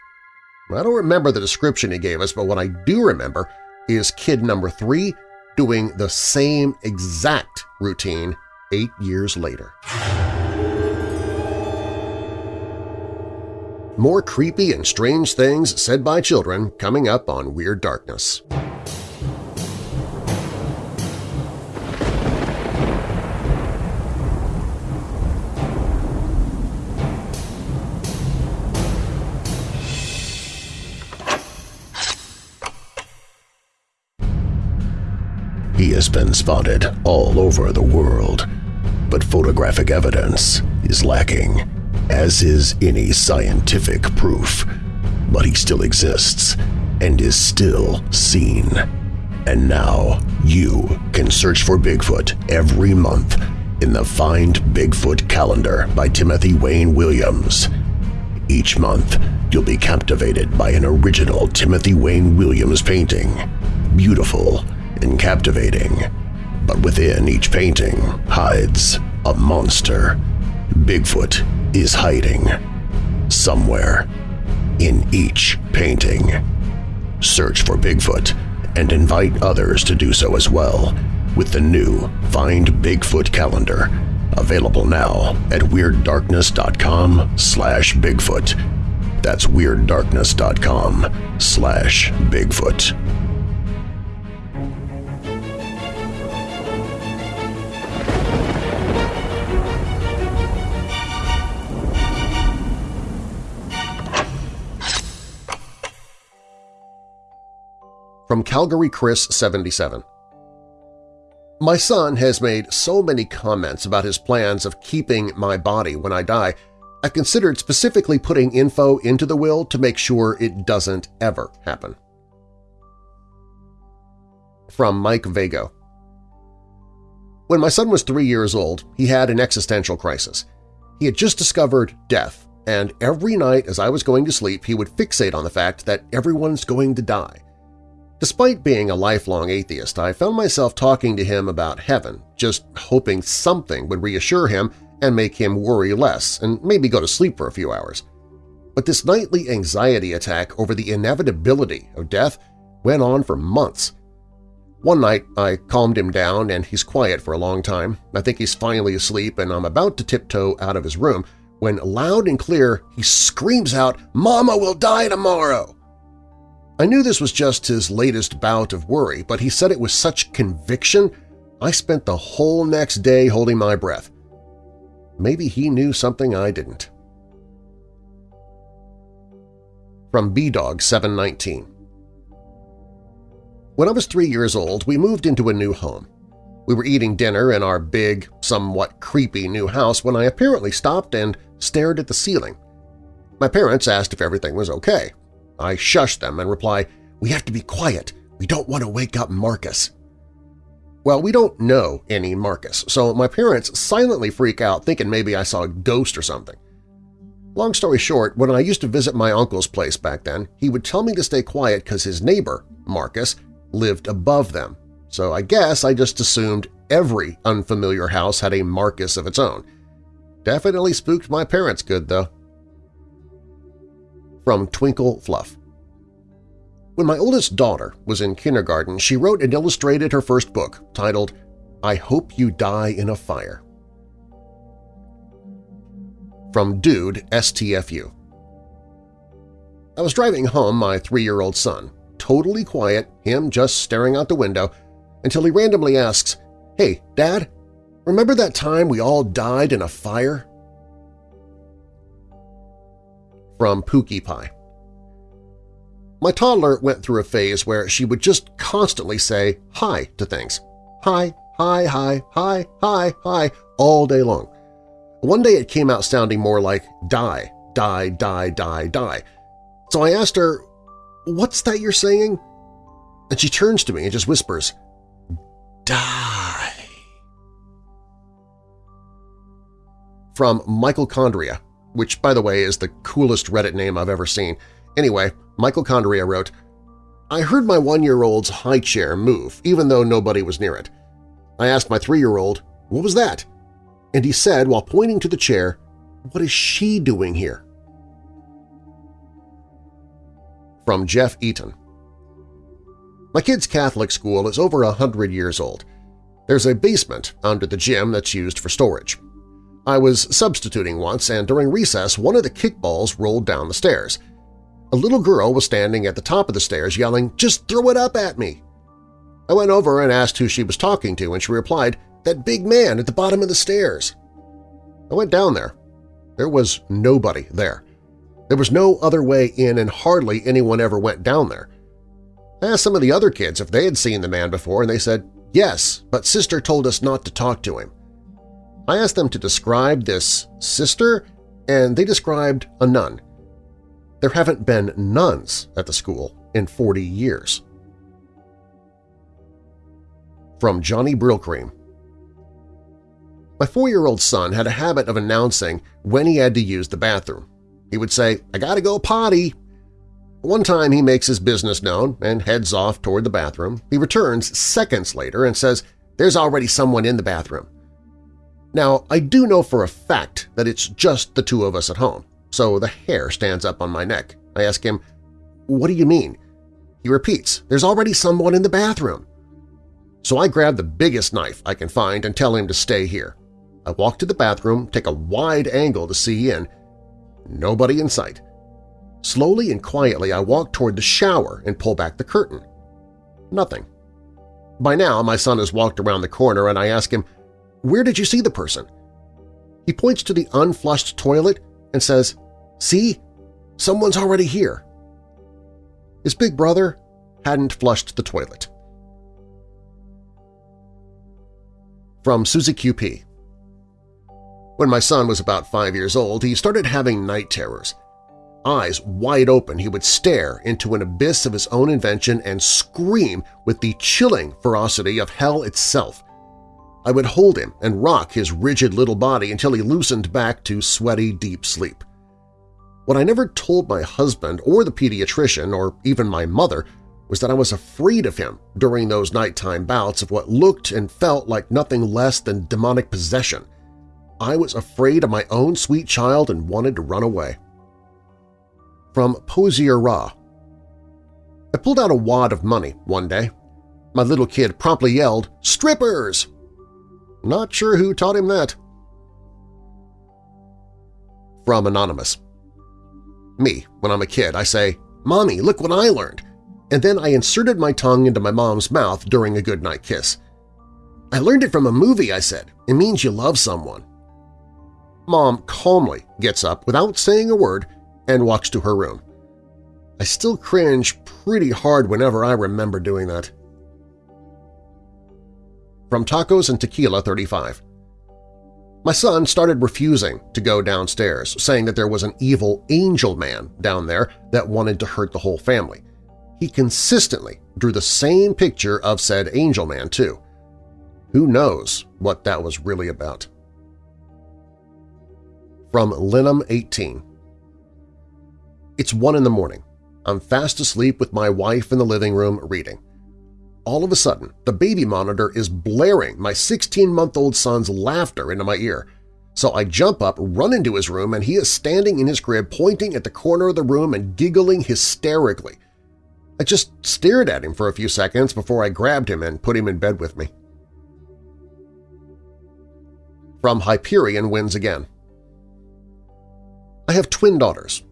I don't remember the description he gave us, but what I do remember is kid number three doing the same exact routine eight years later. More creepy and strange things said by children coming up on Weird Darkness. He has been spotted all over the world, but photographic evidence is lacking, as is any scientific proof. But he still exists and is still seen. And now you can search for Bigfoot every month in the Find Bigfoot calendar by Timothy Wayne Williams. Each month, you'll be captivated by an original Timothy Wayne Williams painting. Beautiful and captivating. But within each painting hides a monster. Bigfoot is hiding somewhere in each painting. Search for Bigfoot and invite others to do so as well with the new Find Bigfoot calendar available now at WeirdDarkness.com slash Bigfoot. That's WeirdDarkness.com slash Bigfoot. From Calgary Chris 77 My son has made so many comments about his plans of keeping my body when I die, I considered specifically putting info into the will to make sure it doesn't ever happen. From Mike Vago When my son was three years old, he had an existential crisis. He had just discovered death, and every night as I was going to sleep he would fixate on the fact that everyone's going to die. Despite being a lifelong atheist, I found myself talking to him about heaven, just hoping something would reassure him and make him worry less and maybe go to sleep for a few hours. But this nightly anxiety attack over the inevitability of death went on for months. One night I calmed him down and he's quiet for a long time. I think he's finally asleep and I'm about to tiptoe out of his room when loud and clear he screams out, "'Mama will die tomorrow!' I knew this was just his latest bout of worry, but he said it with such conviction I spent the whole next day holding my breath. Maybe he knew something I didn't. From B-Dog 719 When I was three years old, we moved into a new home. We were eating dinner in our big, somewhat creepy new house when I apparently stopped and stared at the ceiling. My parents asked if everything was okay. I shush them and reply, we have to be quiet. We don't want to wake up Marcus. Well, we don't know any Marcus, so my parents silently freak out thinking maybe I saw a ghost or something. Long story short, when I used to visit my uncle's place back then, he would tell me to stay quiet because his neighbor, Marcus, lived above them. So I guess I just assumed every unfamiliar house had a Marcus of its own. Definitely spooked my parents good, though from Twinkle Fluff. When my oldest daughter was in kindergarten, she wrote and illustrated her first book, titled I Hope You Die in a Fire. From Dude STFU I was driving home my three-year-old son, totally quiet, him just staring out the window, until he randomly asks, Hey, Dad, remember that time we all died in a fire? From Pookie Pie. My toddler went through a phase where she would just constantly say hi to things. Hi, hi, hi, hi, hi, hi, all day long. One day it came out sounding more like die, die, die, die, die. So I asked her, what's that you're saying? And she turns to me and just whispers, die. From Michaelchondria, which, by the way, is the coolest Reddit name I've ever seen. Anyway, Michaelchondria wrote, I heard my one-year-old's high chair move, even though nobody was near it. I asked my three-year-old, what was that? and he said while pointing to the chair, What is she doing here? From Jeff Eaton My kid's Catholic school is over a hundred years old. There's a basement under the gym that's used for storage. I was substituting once, and during recess one of the kickballs rolled down the stairs. A little girl was standing at the top of the stairs yelling, "'Just throw it up at me!' I went over and asked who she was talking to, and she replied, "'That big man at the bottom of the stairs.' I went down there. There was nobody there. There was no other way in and hardly anyone ever went down there. I asked some of the other kids if they had seen the man before, and they said, yes, but sister told us not to talk to him. I asked them to describe this sister, and they described a nun. There haven't been nuns at the school in 40 years. From Johnny Brillcream My four-year-old son had a habit of announcing when he had to use the bathroom. He would say, I gotta go potty. One time he makes his business known and heads off toward the bathroom. He returns seconds later and says, there's already someone in the bathroom. Now, I do know for a fact that it's just the two of us at home, so the hair stands up on my neck. I ask him, what do you mean? He repeats, there's already someone in the bathroom. So I grab the biggest knife I can find and tell him to stay here. I walk to the bathroom, take a wide angle to see in. Nobody in sight. Slowly and quietly I walk toward the shower and pull back the curtain. Nothing. By now my son has walked around the corner and I ask him, where did you see the person? He points to the unflushed toilet and says, See? Someone's already here. His big brother hadn't flushed the toilet. From Susie QP When my son was about five years old, he started having night terrors. Eyes wide open, he would stare into an abyss of his own invention and scream with the chilling ferocity of hell itself. I would hold him and rock his rigid little body until he loosened back to sweaty, deep sleep. What I never told my husband or the pediatrician or even my mother was that I was afraid of him during those nighttime bouts of what looked and felt like nothing less than demonic possession. I was afraid of my own sweet child and wanted to run away. From Posier Ra I pulled out a wad of money one day. My little kid promptly yelled, "'Strippers!' Not sure who taught him that. From Anonymous Me, when I'm a kid, I say, Mommy, look what I learned, and then I inserted my tongue into my mom's mouth during a goodnight kiss. I learned it from a movie, I said. It means you love someone. Mom calmly gets up without saying a word and walks to her room. I still cringe pretty hard whenever I remember doing that from Tacos and Tequila 35. My son started refusing to go downstairs, saying that there was an evil angel man down there that wanted to hurt the whole family. He consistently drew the same picture of said angel man, too. Who knows what that was really about? From Linum 18 It's one in the morning. I'm fast asleep with my wife in the living room reading all of a sudden, the baby monitor is blaring my 16-month-old son's laughter into my ear. So I jump up, run into his room, and he is standing in his crib pointing at the corner of the room and giggling hysterically. I just stared at him for a few seconds before I grabbed him and put him in bed with me. From Hyperion Wins Again I have twin daughters.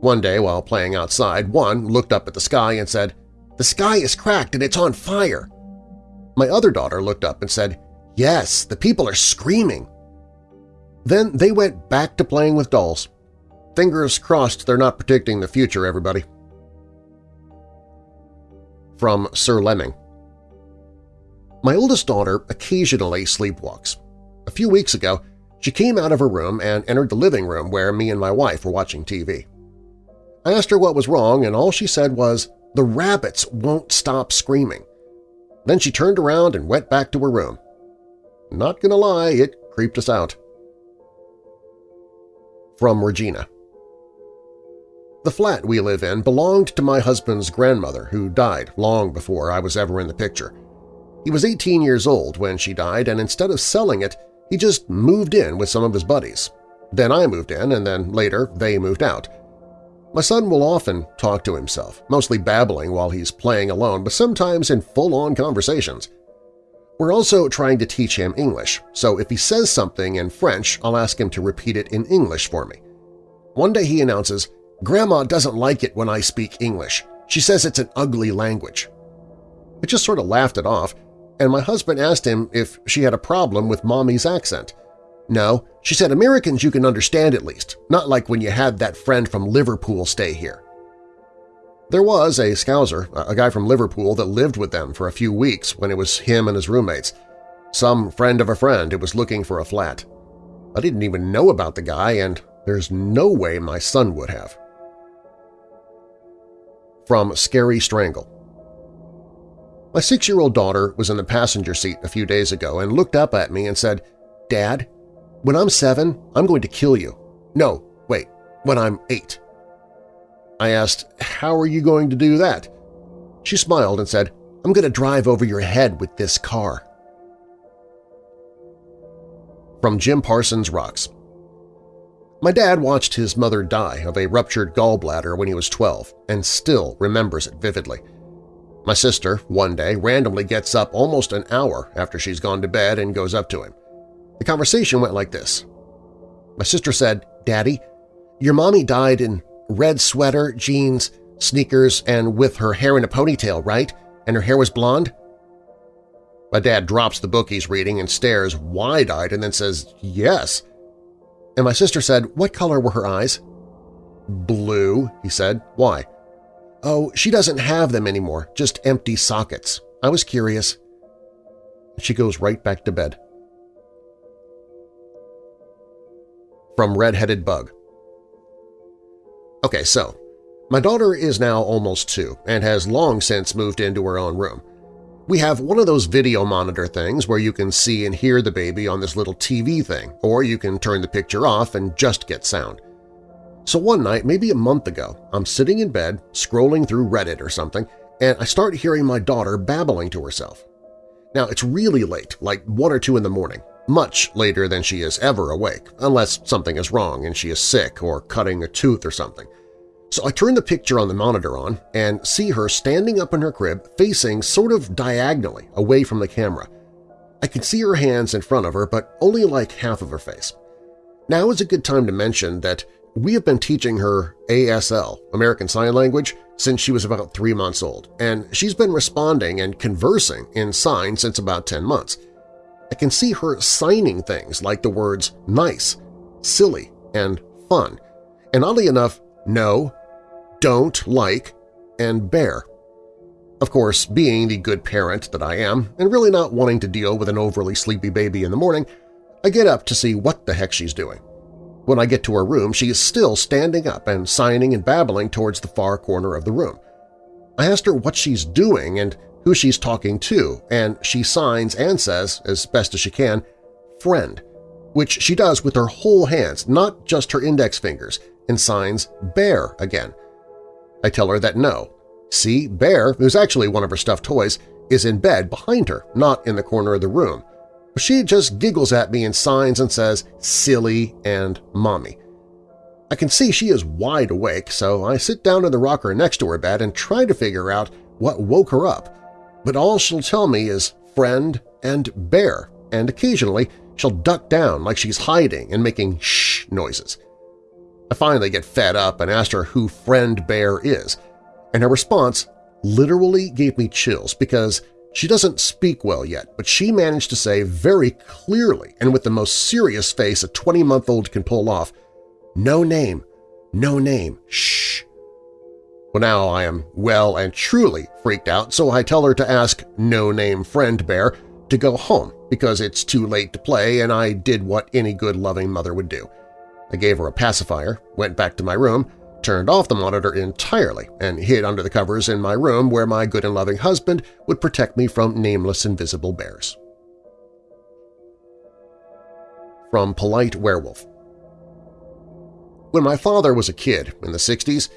One day while playing outside, one looked up at the sky and said, the sky is cracked and it's on fire. My other daughter looked up and said, Yes, the people are screaming. Then they went back to playing with dolls. Fingers crossed they're not predicting the future, everybody. From Sir Lemming My oldest daughter occasionally sleepwalks. A few weeks ago, she came out of her room and entered the living room where me and my wife were watching TV. I asked her what was wrong, and all she said was, the rabbits won't stop screaming. Then she turned around and went back to her room. Not gonna lie, it creeped us out. From Regina The flat we live in belonged to my husband's grandmother, who died long before I was ever in the picture. He was 18 years old when she died, and instead of selling it, He just moved in with some of his buddies. Then I moved in, and then later they moved out. My son will often talk to himself, mostly babbling while he's playing alone, but sometimes in full-on conversations. We're also trying to teach him English, so if he says something in French, I'll ask him to repeat it in English for me. One day he announces, Grandma doesn't like it when I speak English. She says it's an ugly language. I just sort of laughed it off, and my husband asked him if she had a problem with Mommy's accent. No, she said Americans you can understand at least, not like when you had that friend from Liverpool stay here. There was a Scouser, a guy from Liverpool that lived with them for a few weeks when it was him and his roommates. Some friend of a friend who was looking for a flat. I didn't even know about the guy, and there's no way my son would have. From Scary Strangle My six-year-old daughter was in the passenger seat a few days ago and looked up at me and said, Dad, when I'm seven, I'm going to kill you. No, wait, when I'm eight. I asked, how are you going to do that? She smiled and said, I'm going to drive over your head with this car. From Jim Parsons Rocks My dad watched his mother die of a ruptured gallbladder when he was 12 and still remembers it vividly. My sister, one day, randomly gets up almost an hour after she's gone to bed and goes up to him. The conversation went like this. My sister said, Daddy, your mommy died in red sweater, jeans, sneakers, and with her hair in a ponytail, right? And her hair was blonde? My dad drops the book he's reading and stares wide-eyed and then says, yes. And my sister said, what color were her eyes? Blue, he said. Why? Oh, she doesn't have them anymore, just empty sockets. I was curious. She goes right back to bed. From Red-Headed Bug Okay, so, my daughter is now almost two and has long since moved into her own room. We have one of those video monitor things where you can see and hear the baby on this little TV thing, or you can turn the picture off and just get sound. So one night, maybe a month ago, I'm sitting in bed, scrolling through Reddit or something, and I start hearing my daughter babbling to herself. Now, it's really late, like 1 or 2 in the morning, much later than she is ever awake, unless something is wrong and she is sick or cutting a tooth or something. So I turn the picture on the monitor on and see her standing up in her crib facing sort of diagonally away from the camera. I can see her hands in front of her, but only like half of her face. Now is a good time to mention that we have been teaching her ASL, American Sign Language, since she was about three months old, and she's been responding and conversing in sign since about 10 months. I can see her signing things like the words nice, silly, and fun, and oddly enough, no, don't like, and bear. Of course, being the good parent that I am, and really not wanting to deal with an overly sleepy baby in the morning, I get up to see what the heck she's doing. When I get to her room, she is still standing up and signing and babbling towards the far corner of the room. I asked her what she's doing and who she's talking to, and she signs and says, as best as she can, friend, which she does with her whole hands, not just her index fingers, and signs bear again. I tell her that no. See, Bear, who's actually one of her stuffed toys, is in bed behind her, not in the corner of the room. She just giggles at me and signs and says, silly and mommy. I can see she is wide awake, so I sit down in the rocker next to her bed and try to figure out what woke her up but all she'll tell me is friend and bear, and occasionally she'll duck down like she's hiding and making shh noises. I finally get fed up and asked her who friend bear is, and her response literally gave me chills because she doesn't speak well yet, but she managed to say very clearly and with the most serious face a 20-month-old can pull off, no name, no name, shh. Well, now I am well and truly freaked out, so I tell her to ask no-name friend bear to go home because it's too late to play and I did what any good loving mother would do. I gave her a pacifier, went back to my room, turned off the monitor entirely, and hid under the covers in my room where my good and loving husband would protect me from nameless invisible bears. From Polite Werewolf When my father was a kid in the 60s,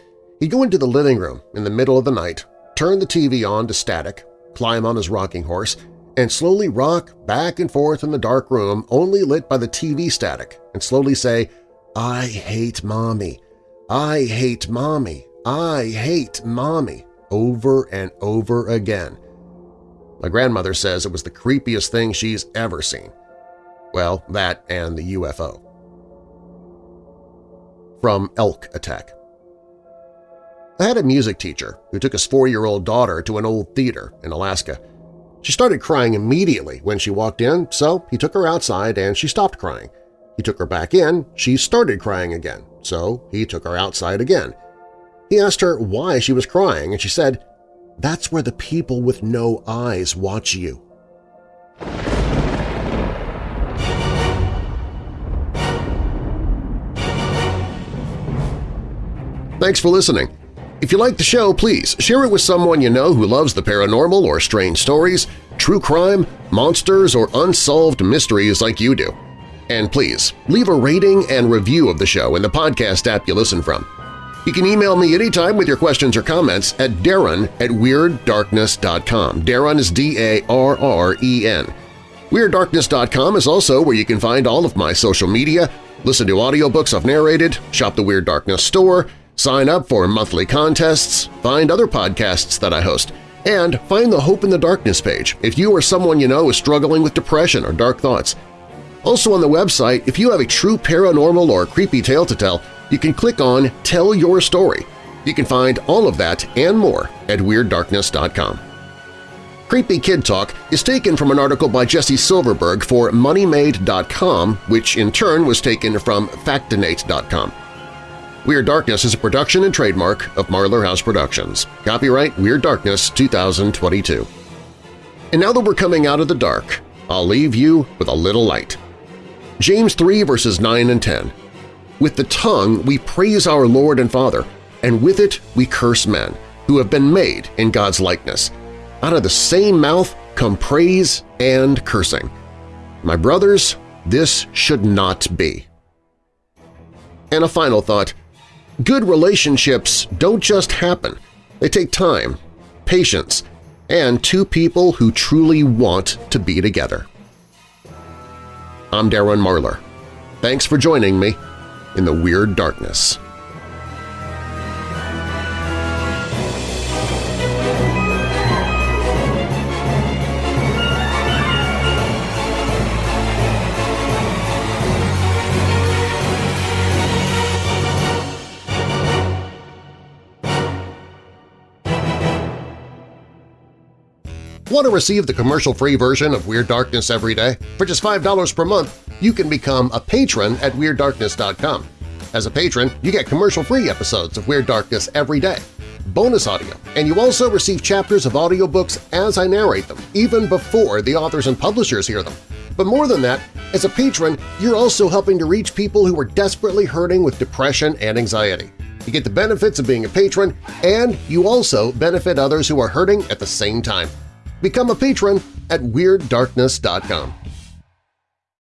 He'd go into the living room in the middle of the night, turn the TV on to static, climb on his rocking horse, and slowly rock back and forth in the dark room only lit by the TV static and slowly say, I hate Mommy, I hate Mommy, I hate Mommy, over and over again. My grandmother says it was the creepiest thing she's ever seen. Well, that and the UFO. From Elk Attack I had a music teacher who took his four-year-old daughter to an old theater in Alaska. She started crying immediately when she walked in, so he took her outside and she stopped crying. He took her back in, she started crying again, so he took her outside again. He asked her why she was crying, and she said, that's where the people with no eyes watch you. Thanks for listening. If you like the show, please share it with someone you know who loves the paranormal or strange stories, true crime, monsters, or unsolved mysteries like you do. And please, leave a rating and review of the show in the podcast app you listen from. You can email me anytime with your questions or comments at darren at WeirdDarkness.com. Darren is D-A-R-R-E-N. WeirdDarkness.com is also where you can find all of my social media, listen to audiobooks I've narrated, shop the Weird Darkness store, sign up for monthly contests, find other podcasts that I host, and find the Hope in the Darkness page if you or someone you know is struggling with depression or dark thoughts. Also on the website, if you have a true paranormal or creepy tale to tell, you can click on Tell Your Story. You can find all of that and more at WeirdDarkness.com. Creepy Kid Talk is taken from an article by Jesse Silverberg for MoneyMade.com, which in turn was taken from Factinate.com. Weird Darkness is a production and trademark of Marlar House Productions. Copyright Weird Darkness 2022. And now that we're coming out of the dark, I'll leave you with a little light. James 3 verses 9 and 10. With the tongue we praise our Lord and Father, and with it we curse men, who have been made in God's likeness. Out of the same mouth come praise and cursing. My brothers, this should not be. And a final thought. Good relationships don't just happen. They take time, patience, and two people who truly want to be together. I'm Darren Marlar. Thanks for joining me in the Weird Darkness. Want to receive the commercial-free version of Weird Darkness every day? For just $5 per month, you can become a patron at WeirdDarkness.com. As a patron, you get commercial-free episodes of Weird Darkness every day, bonus audio, and you also receive chapters of audiobooks as I narrate them, even before the authors and publishers hear them. But more than that, as a patron, you're also helping to reach people who are desperately hurting with depression and anxiety. You get the benefits of being a patron, and you also benefit others who are hurting at the same time. Become a patron at WeirdDarkness.com.